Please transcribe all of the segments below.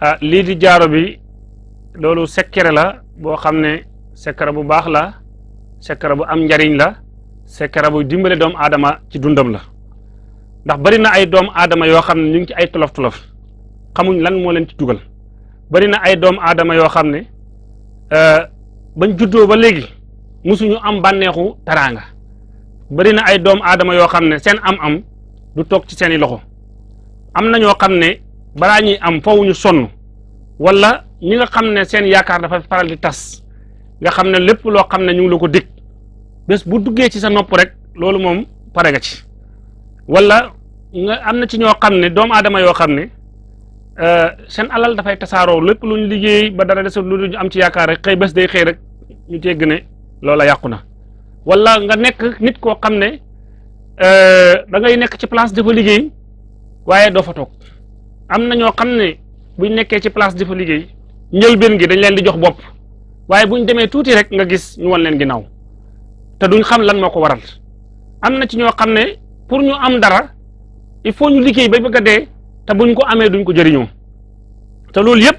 ah lii di jaaro bi loolu secret la boo xam ne bu baax la secret bu am njariñ la secret bu dimbale doomu aadama ci dundam la. Ndax bari na ay doomu aadama yoo xam ne ñu ngi ci ay tolof tolof xamuñ lan moo leen ci dugal. Bari na ay doomu aadama yoo xam ne bañ juddoo ba musuñu am bànneexu taraanga bari na ay doomu aadama yoo xam ne seen am-am du toog ci seeni loxo. Am na ñoo xam ne balaa ñuy am foofu ñu sonn wala ñi nga xam ne seen yaakaar dafa faral di tas nga xam ne lépp loo ñu ngi la ko bu duggee ci sa nopp rek loolu moom pare nga ci. wala nga am na ci ñoo xam ne doomu aadama yoo xam ne seen alal dafay tasaaroo lépp lu ñu liggéey ba dara desul lu ñu am ci yaakaar rek xëy bés day xëy rek ñu tegg ne loola yàqu wala nga nekk nit koo xam ne da ngay nekk ci place dafa liggéey waaye doo fa toog am na ñoo xam ne buñ nekkee ci place dafa liggéey njëlbeen gi dañ leen di jox bopp waaye buñ demee tuuti rek nga gis ñu wan leen ginnaaw te duñ xam lan moo ko waral. am na ci ñoo xam ne pour ñu am dara il faut ñu liggéey ba bëgg a dee te buñ ko amee duñ ko jëriñoo te loolu yëpp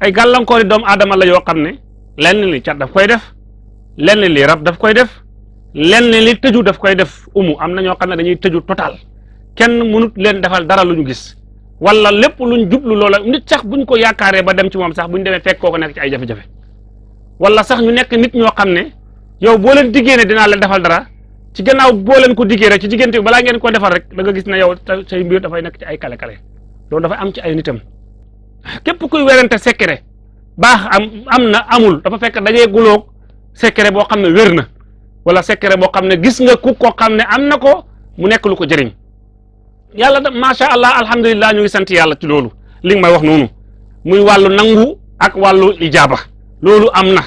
ay gàllankoori doomu aadama la yoo xam ne lenn li cat daf koy def lenn li rab daf koy def lenn li tëju daf koy def umu am na ñoo xam ne dañuy tëju total kenn mënut leen defal dara lu ñu gis wala lépp luñ jublu loola nit sax buñ ko yaakaaree ba dem ci moom sax buñ demee fekk koo ko nekk ci ay jafe-jafe. Wala sax ñu nekk nit ñoo xam ne yow boo leen diggee ne dinaa leen defal dara ci gannaaw boo leen ko diggee rek ci diggante bi balaa ngeen ko defal rek da nga gis ne yow say mbir dafay nekk ci ay kale-kale. Loolu dafay am ci ay nitam. Képp kuy secret baax am am na amul dafa fekk dajee guloog secret boo xam ne wér na wala secret boo xam ne gis nga ku ko xam ne am na ko mu nekk lu ko jëriñ yàlla da macha allah alhamdulilah ñu ngi sant yàlla ci loolu. Li nga may wax muy wàllu nangu ak wàllu ijaaba loolu am na.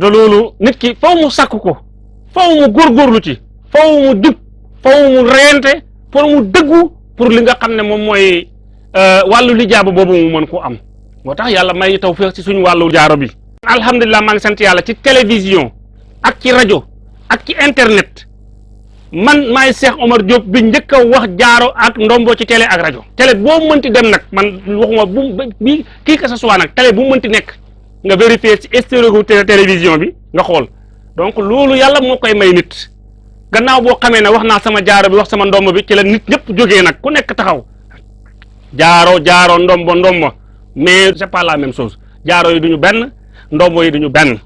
Te loolu nit ki faw mu sakk ko faw mu góorgóorlu ci faw mu faw mu pour mu dëggu pour li nga lijaaba boobu mu mën koo am. Moo tax yàlla may taw feex ci suñu wàllu jaaro bi. Alhamdulilah maa ngi sant yàlla ci télévision ak ci rajo ak ci internet man maay Cheikh Omar Diop bi a wax jaaro ak ndombo ci télé ak rajo. Télé boo mënti dem nag man waxuma bu bi kii que ce soit nag télé bu mënti nekk nga vérifier ci stéréo télévision bi nga xool. Donc loolu yàlla moo koy may nit. Gannaaw boo xamee ne wax naa sama jaaro bi wax sama ndombo bi ci la nit ñëpp jógee nag ku nekk taxaw. Jaaro jaaro ndombo ndombo. Mais c'est pas la même chose. Jaaro yi duñu benn ndombo yi duñu benn